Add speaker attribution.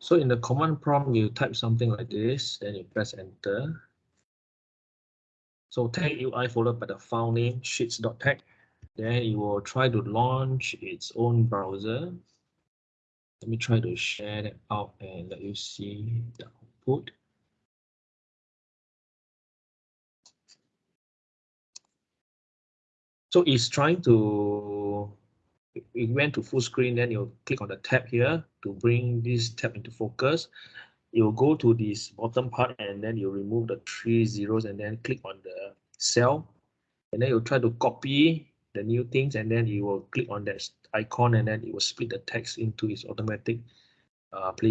Speaker 1: So in the command prompt, you type something like this, then you press enter. So TagUI followed by the file name sheets.tag. Then it will try to launch its own browser. Let me try to share that out and let you see the output. So it's trying to, it went to full screen, then you'll click on the tab here to bring this tab into focus. You'll go to this bottom part and then you remove the three zeros and then click on the cell. And then you'll try to copy the new things and then you will click on that icon and then it will split the text into its automatic uh, place